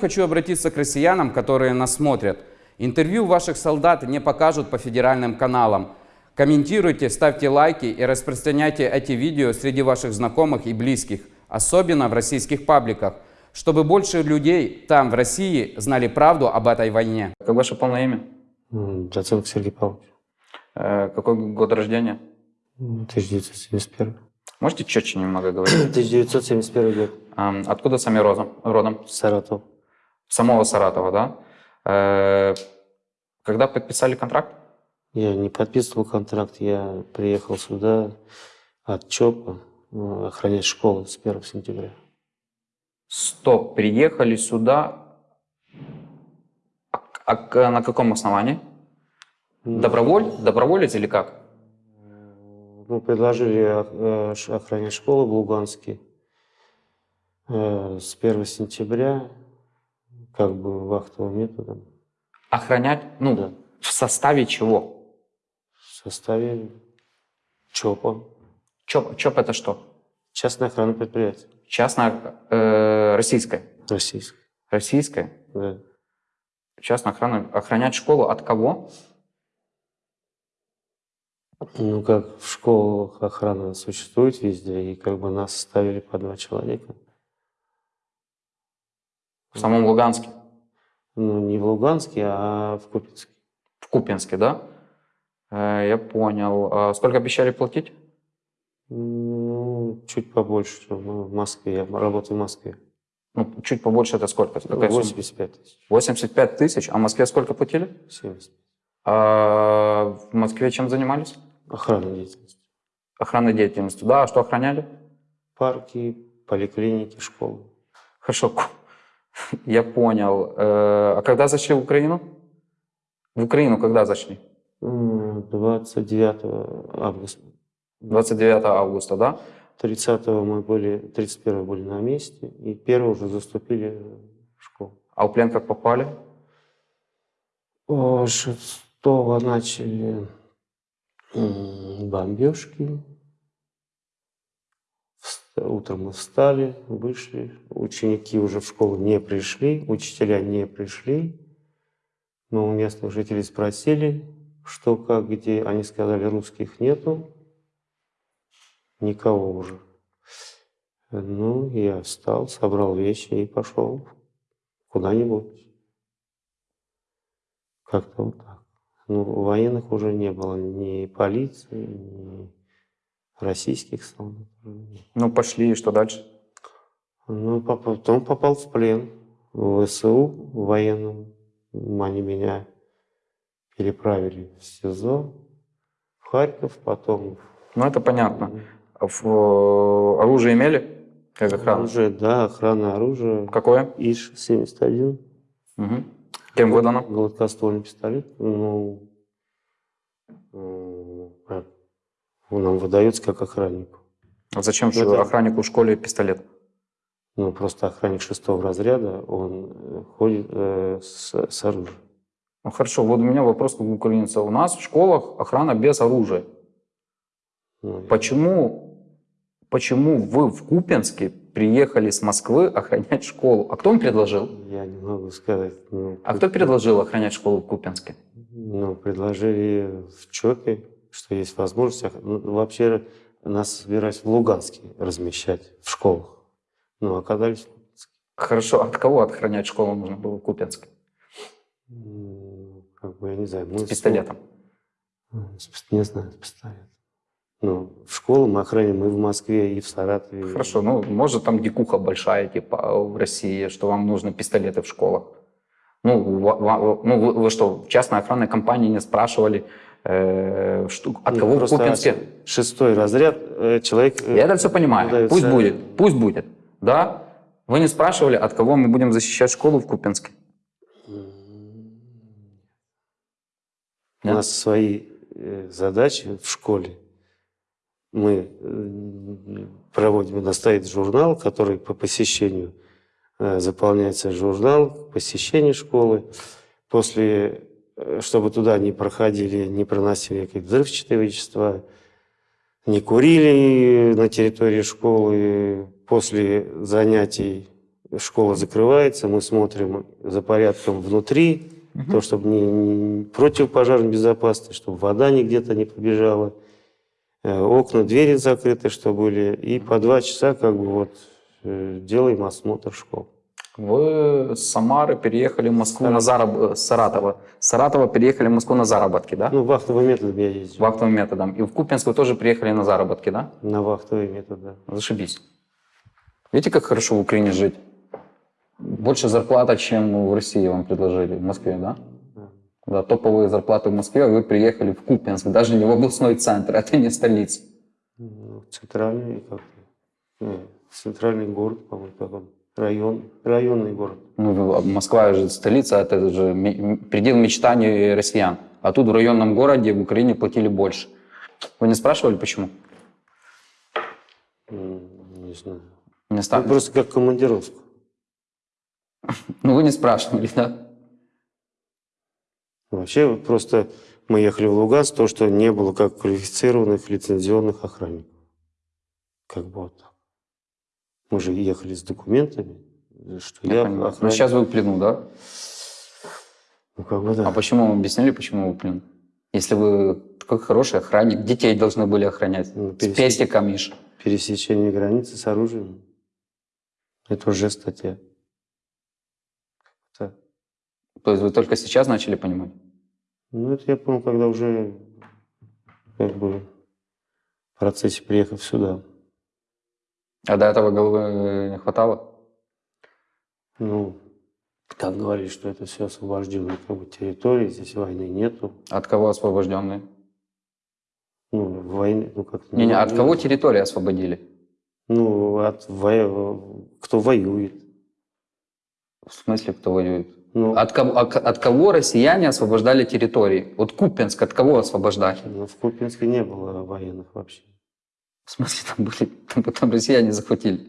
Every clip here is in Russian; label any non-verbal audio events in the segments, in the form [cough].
Хочу обратиться к россиянам, которые нас смотрят. Интервью ваших солдат не покажут по федеральным каналам. Комментируйте, ставьте лайки и распространяйте эти видео среди ваших знакомых и близких, особенно в российских пабликах, чтобы больше людей там, в России, знали правду об этой войне. Как ваше полное имя? Доценко Сергей Павлович. Э, Какой год рождения? М, 1971. Можете четче немного говорить? [clears throat] 1971 год. Откуда сами родом? родом? Саратов. Самого Саратова, да? Э, Когда подписали контракт? Я не подписывал контракт, я приехал сюда от ЧОПа э, охранять школу с 1 сентября. Стоп, приехали сюда. А, а на каком основании? Доброволь? Доброволец или как? Ну, предложили э, охранять школу в Луганске э, с 1 сентября, как бы вахтовым методом, Охранять? Ну, Да. в составе чего? в составе ЧОПа, ЧОП, ЧОП это что? частное охранное предприятие Частная, э, российская. российское. Российская. Да. Частная охрана. Охранять школу от кого? Ну, как в школах охрана существует везде, и как бы нас ставили по два человека. В самом Луганске. Ну, не в Луганске, а в Купинске. В Купинске, да? Э, я понял. А сколько обещали платить? Ну, чуть побольше, чем в Москве. Я работаю в Москве. Ну, чуть побольше это сколько? Какая сумма? 85 тысяч. 85 тысяч. А в Москве сколько платили? 70. А в Москве чем занимались? Охрана деятельности. Охранной деятельностью. Да, а что охраняли? Парки, поликлиники, школы. Хорошо, я понял. Э, А когда зашли в Украину? В Украину когда зашли? М, 29 августа. 29 августа, да? 30 мы были, 31 были на месте, и 1 уже заступили в школу. А в плен как попали? О, 6 начали бомбежки. Утром мы встали, вышли. Ученики уже в школу не пришли, учителя не пришли. Но у местных жителей спросили, что, как, где. Они сказали, русских нету, никого уже. Ну, я встал, собрал вещи и пошел куда-нибудь. Как-то вот так. Ну, военных уже не было, ни полиции, ни российских солдат. Ну, пошли, и что дальше? Ну, потом попал в плен в ВСУ военным. Они меня переправили в СИЗО, в Харьков, потом Ну, это понятно. В- э, оружие имели? Как охрана? оружие, да, охрана оружия. Какое? ИШ-71, Мгм. Кем выдано? гладкоствольный пистолет. Ну, как? Он нам выдается как охраннику. А зачем же Это- охраннику в школе пистолет? Ну, просто охранник шестого разряда, он э, ходит э, с, с оружием. Ну, хорошо, вот у меня вопрос как у украинца. У нас в школах охрана без оружия. Ну, Почему, почему вы в Купенске приехали с Москвы охранять школу? А кто вам предложил? Я не могу сказать. Ну, А кто предложил охранять школу в Купенске? Ну, предложили в ЧОПе, что есть возможность. ну, вообще нас собирались в Луганске размещать в школах. Ну, оказались в Луганске. Хорошо, от кого охранять школу нужно было в Купенске? М, Как бы, я не знаю. мы С пистолетом. С Не знаю, с пистолетом. Ну, в школу мы охраняем и в Москве, и в Саратове. Хорошо, ну, может, там дикуха большая, типа, в России, что вам нужны пистолеты в школах. Ну, ну вы, вы что, в частной охранной компании не спрашивали, э, от кого в просто Купенске? Шестой разряд э, человек... э, Я это все понимаю. выдается- Пусть будет, пусть будет. Да? Вы не спрашивали, от кого мы будем защищать школу в Купенске? М, У нас свои э, задачи в школе. Мы э, проводим, у нас стоит журнал, который по посещению э, заполняется журнал посещения школы. После, чтобы туда не проходили, не проносили какие-то взрывчатые вещества, не курили на территории школы. После занятий школа закрывается, мы смотрим за порядком внутри, то, чтобы не, не противопожарная безопасность, чтобы вода не где-то не побежала, э, окна, двери закрыты, что были, и по два часа как бы вот э, делаем осмотр школ. С Самары переехали в Москву на зараб... с Саратова. С Саратова переехали в Москву на заработки, да? Ну, вахтовым методом я ездил. Вахтовым методом. И в Купинск вы тоже приехали на заработки, да? На вахтовый метод, да. Зашибись. Видите, как хорошо в Украине жить? Больше зарплата, чем в России вам предложили, в Москве, да? Да. Да, топовые зарплаты в Москве, а вы приехали в Купинск, даже не в областной центр, [laughs] это не столица. Ну, центральный как ну, центральный город, по-моему, как он, район, районный город. Ну, а Москва же столица, это же предел мечтаний россиян. А тут в районном городе в Украине платили больше. Вы не спрашивали, почему? Не знаю. Не Ну, ста- просто как командировка. [laughs] Ну, вы не спрашивали, да? Вообще просто мы ехали в Луганск, то, что не было как квалифицированных лицензионных охранников. Как бы вот. Мы же ехали с документами, что я, Я понимаю. Ну, сейчас вы в плену, да? Ну, как бы да. А почему вам объяснили, почему вы в плену? Если вы такой хороший охранник, детей должны были охранять. Ну, С пересек- пестиком, Миш. Пересечение границы с оружием. Это уже статья. Так. То есть вы только сейчас начали понимать? Ну, это я понял, когда уже как бы в процессе приехав сюда. А до этого головы не хватало? Ну, как говорили, что это все освобожденные как бы, территории, здесь войны нету. От кого освобожденные? Ну, войны, ну как Не, не, от кого территории освободили? Ну, от во- кто воюет. В смысле, кто воюет? Ну, От кого, от, от кого россияне освобождали территории? Вот Купинск от кого освобождали? ну, в Купинске не было военных вообще. В смысле, там были, там, там россияне захватили.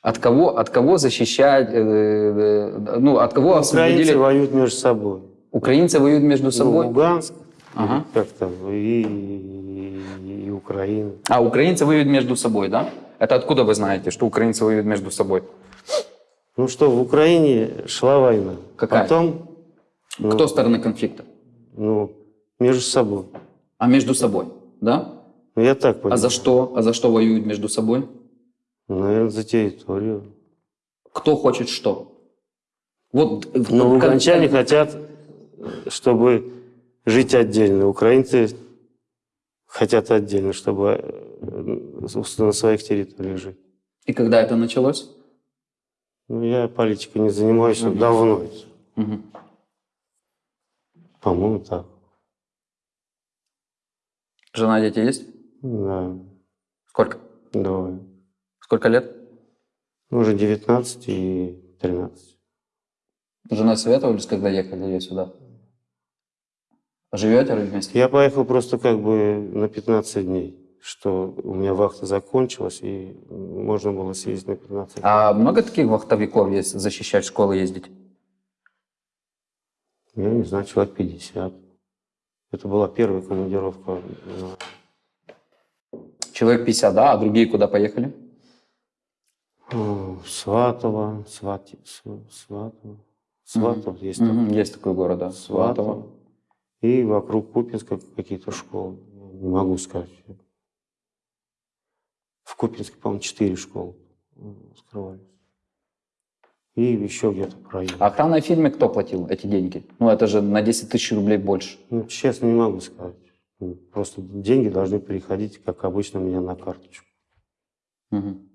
От кого, от кого защищать, э, э, ну, от кого освободили? Украинцы воюют между собой. Украинцы воюют между Ну, собой? Луганск, Ага. как там, и, и, и Украина. А, украинцы воюют между собой, да? Это откуда вы знаете, что украинцы воюют между собой? Ну что, в Украине шла война. Какая? Потом, ну, Кто стороны конфликта? ну, между собой. А между собой, да? Ну, я так понимаю. А за что? А за что воюют между собой? Наверное, за территорию. Кто хочет что? Вот Но как- Ну, луганчане хотят, чтобы жить отдельно. Украинцы хотят отдельно, чтобы э, на своих территориях жить. И когда это началось? Ну, я политикой не занимаюсь Мгм. давно. Мгм. По-моему, так. Жена, дети есть? Да, Сколько? двое. Сколько лет? Ну, Уже 19 и 13. Жена советовались, когда ехали сюда? Живете вы вместе? Я поехал просто как бы на 15 дней, что у меня вахта закончилась, и можно было съездить на 15 дней. А много таких вахтовиков есть, защищать школы ездить? Я не знаю, человек 50. Это была первая командировка. Человек 50, да? А другие куда поехали? Сватово, Свати, Св- Сватово. Сватово есть такой. Мгм, Есть такой город, да. Сватово. Сватово. И вокруг Купинска какие-то школы. Не могу сказать. В Купинске, по-моему, четыре школы скрывались. И еще где-то по району. А охранной фирме кто платил эти деньги? Ну, это же на 10 тысяч рублей больше. Ну, честно, не могу сказать. Ну, Просто деньги должны переходить, как обычно, у меня на карточку. Мгм.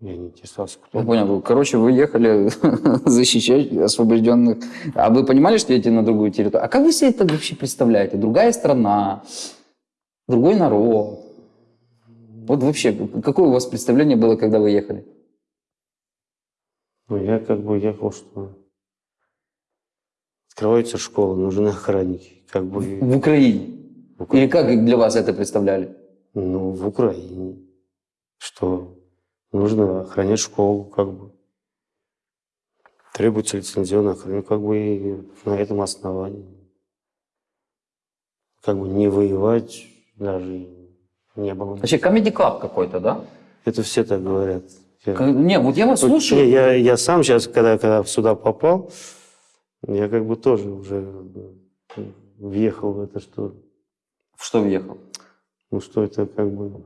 Я не интересовался, кто. Я понял. Короче, вы ехали [laughs] защищать освобожденных. А вы понимали, что едете на другую территорию? А как вы себе это вообще представляете? Другая страна, другой народ. Вот вообще, какое у вас представление было, когда вы ехали? Ну, я как бы ехал, что открываются школы, нужны охранники. Как бы, В Украине. Или как для вас это представляли? ну, в Украине. Что нужно охранять школу, как бы. Требуется лицензионная охрана, как бы и на этом основании. Как бы не воевать даже не было. Вообще, комедий клаб какой-то, да? Это все так говорят. Я- Не, вот я вас Вот, слушаю. не, я, я сам сейчас, когда, когда сюда попал, я как бы тоже уже въехал в это, что, В что въехал? ну, что это как бы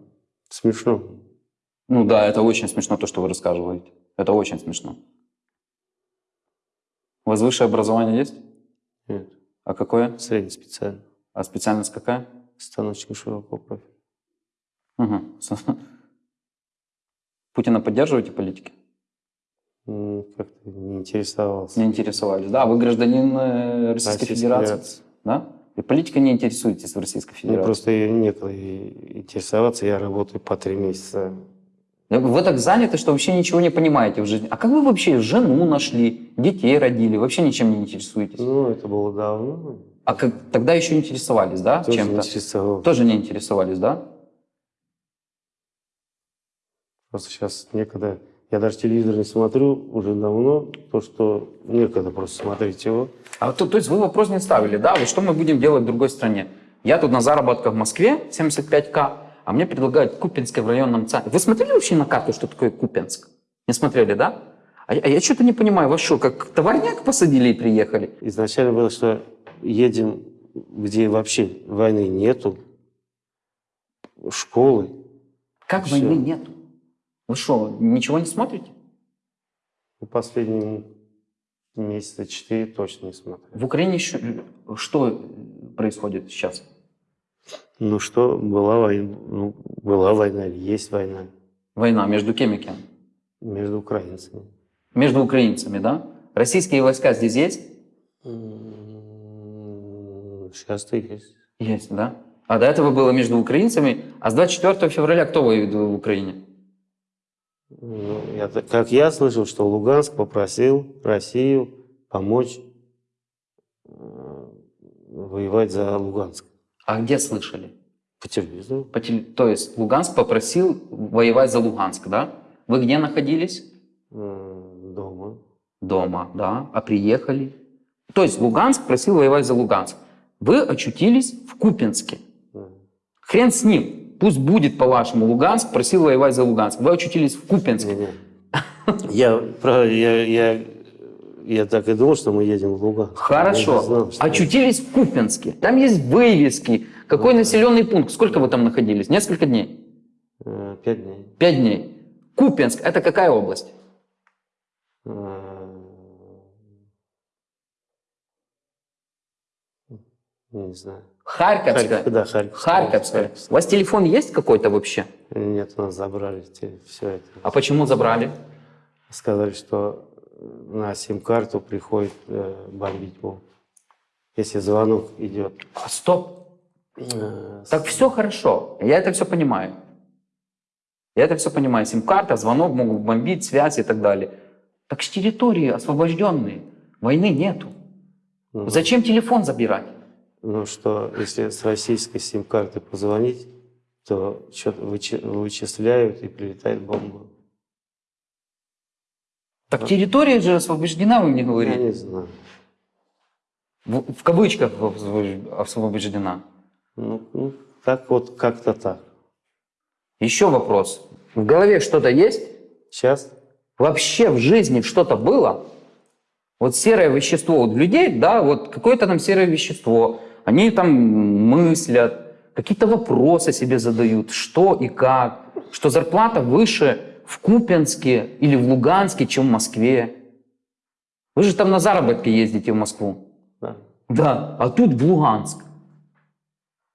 смешно. Ну да, это очень смешно, то, что вы рассказываете. Это очень смешно. У вас высшее образование есть? Нет, А какое? среднеспециально. А специальность какая? Станочник широкого профиля. Угу. Путина поддерживаете политики? М, Как-то не интересовался. Не интересовались, да? Вы гражданин э, Российской Российской Федерации, Федерации. да? И политикой не интересуетесь в Российской Мне Федерации? просто и некогда и интересоваться. Я работаю по три месяца. Вы так заняты, что вообще ничего не понимаете в жизни. А как вы вообще жену нашли, детей родили, вообще ничем не интересуетесь? Ну, это было давно. А как, тогда еще интересовались, да, Тоже не чем-то? интересовался. Тоже не интересовались, да? Просто сейчас некогда... Я даже телевизор не смотрю уже давно, то, что некогда просто смотреть его. А то, то есть вы вопрос не ставили, да? Вот что мы будем делать в другой стране? Я тут на заработках в Москве, 75к, а мне предлагают Купинское в районном центре. Вы смотрели вообще на карту, что такое Купинск? Не смотрели, да? А, я- а я что-то не понимаю, вас что, как товарняк посадили и приехали? Изначально было, что едем, где вообще войны нету, школы. Как войны нету? Вы что, ничего не смотрите? Ну, Последние месяца четыре точно не смотрел. В Украине еще, что происходит сейчас? Ну что, была война, ну, была война, или есть война Война между кем и кем? между украинцами. Между украинцами, да? Российские войска здесь есть? Сейчас-то есть. Есть, да? А до этого было между украинцами. А с 24 февраля кто воюет в Украине? Ну, я как я слышал, что Луганск попросил Россию помочь э, воевать за Луганск А где слышали? по телевизору. По теле- То есть Луганск попросил воевать за Луганск, да? Вы где находились? э, дома. Дома, да. А приехали? То есть Луганск просил воевать за Луганск. Вы очутились в Купинске. Да. Хрен с ним. Пусть будет по-вашему. Луганск просил воевать за Луганск. Вы очутились в Купинске. Я, я, я, я так и думал, что мы едем в Луганск. Хорошо. знал, что- Очутились в Купинске. Там есть вывески. Какой населенный пункт? Сколько вы там находились? Несколько дней? Э, Пять дней. Пять дней. Купинск – это какая область? Э, Не знаю. Харьковская. Харьков, да, Харьков. Харьковская. У вас телефон есть какой-то вообще? Нет, у нас забрали все это. А почему забрали? Сказали, что на сим-карту приходит э, бомбить могут. Если звонок идет. А, стоп. э, с- Так все хорошо. Я это все понимаю. Я это все понимаю. Сим-карта, звонок могут бомбить, связь и так далее. Так с территории освобожденные. Войны нету. ну, Зачем телефон забирать? Ну что, если с российской сим-карты позвонить, то что-то вычисляют и прилетает бомба. Так территория же освобождена, вы мне Я говорите. не знаю. В, в кавычках освобож- освобождена. Ну, ну, так вот, как-то так. Еще вопрос. В голове что-то есть? Сейчас Вообще в жизни что-то было? Вот серое вещество у людей, да, вот какое-то там серое вещество. Они там мыслят, какие-то вопросы себе задают, что и как. Что зарплата выше в Купянске или в Луганске, чем в Москве. Вы же там на заработки ездите в Москву. да. Да, а тут в Луганск.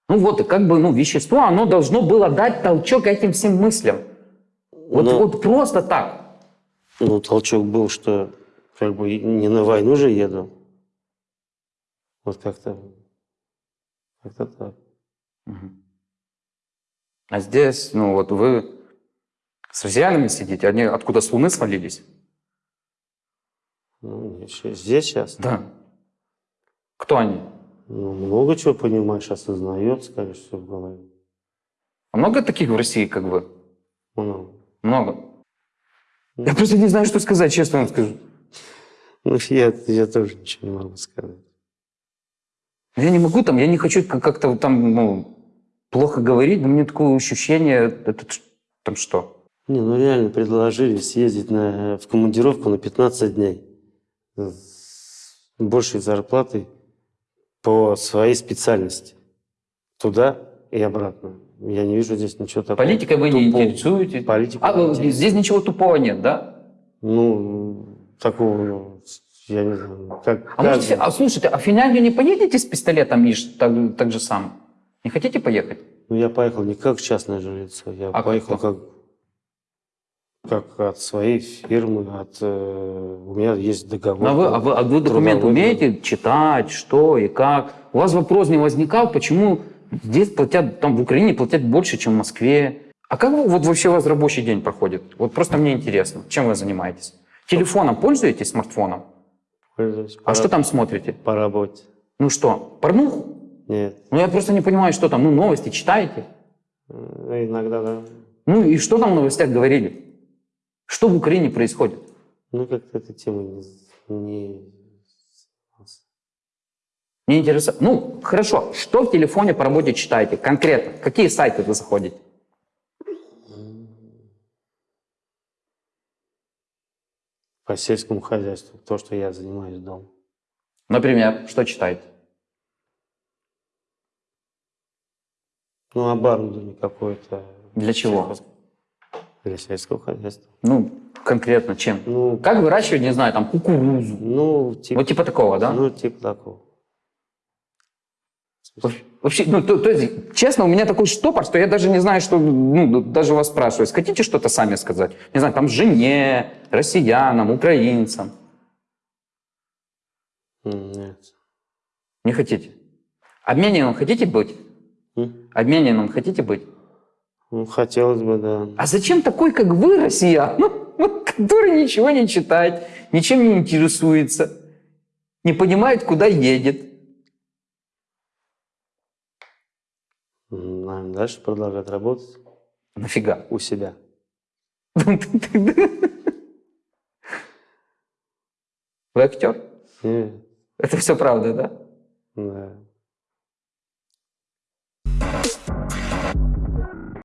Ну вот, и как бы, ну, вещество, оно должно было дать толчок этим всем мыслям. Вот, Ну. вот просто так. Ну, толчок был, что как бы не на войну же еду. Вот как-то как-то так. А здесь, ну вот вы с россиянами сидите, они откуда с Луны свалились? Ну, здесь сейчас Да. Кто они? ну, много чего понимаешь, осознает, скажешь, все в голове. А много таких в России, как вы? Много. Много. Я просто не знаю, что сказать, честно вам скажу. Ну, я, я тоже ничего не могу сказать. Я не могу там, я не хочу как- как-то там, ну, плохо говорить, но меня такое ощущение, это там что? Не, ну реально предложили съездить на, в командировку на 15 дней. С большей зарплатой по своей специальности. Туда и обратно. Я не вижу здесь ничего такого. Политикой вы не тупого. интересуетесь? Политикой А, не интересуюсь. здесь ничего тупого нет, да? Ну, такого, ну, я не знаю. Как, А, может, каждый- фи- а слушайте, а в Финляндию не поедете с пистолетом и ш- так, так же сам? Не хотите поехать? Ну, я поехал не как частное жилье, я А поехал как как, как от своей фирмы, от, э, у меня есть договор. Ну, а вы, а вы, а вы документы умеете читать, что и как? У вас вопрос не возникал, почему здесь платят, там в Украине платят больше, чем в Москве? А как вот вообще у вас рабочий день проходит? Вот просто мне интересно, чем вы занимаетесь? Телефоном пользуетесь, смартфоном? Пользуюсь А по что там смотрите? По работе. Ну что, порнуху? Нет. Ну я просто не понимаю, что там, ну новости читаете? Э, Иногда, да. Ну и что там в новостях говорили? Что в Украине происходит? Ну, как-то эта тема не... не- Мне интересно. Ну, хорошо. Что в телефоне по работе читаете? Конкретно. Какие сайты вы заходите? По сельскому хозяйству. То, что я занимаюсь дома. Например, что читаете? Ну, оборудование какое-то. Для чего? Для сельского хозяйства. Ну, конкретно чем? Ну, Как выращивать, не знаю, там, кукурузу? ну, типа, Вот типа такого, да? ну, типа такого. Во- Вообще, ну, то, то есть, честно, у меня такой штопор, что я даже не знаю, что, ну, даже вас спрашиваю. Хотите что-то сами сказать? Не знаю, там, жене, россиянам, украинцам. Нет. Не хотите? Обмененным хотите быть? М? Обмененным хотите быть? Ну, хотелось бы, да. А зачем такой, как вы, россиян, ну, который ничего не читает, ничем не интересуется, не понимает, куда едет? Наверное, дальше продолжать работать Нафига? у себя. Вы актер? Нет. Это все правда, да? Да.